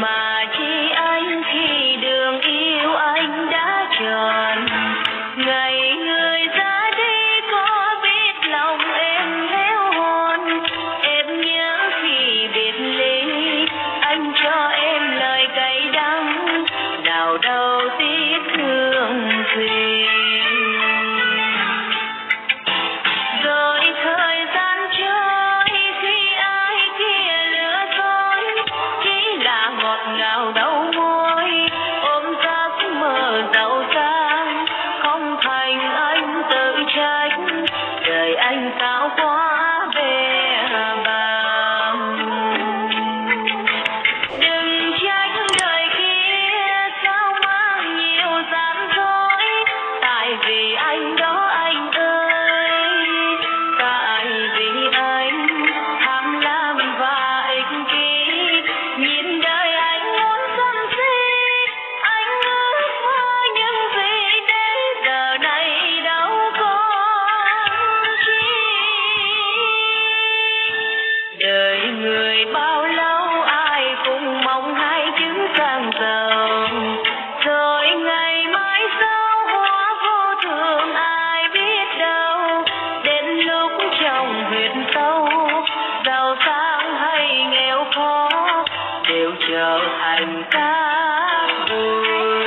my đều trở thành cá vui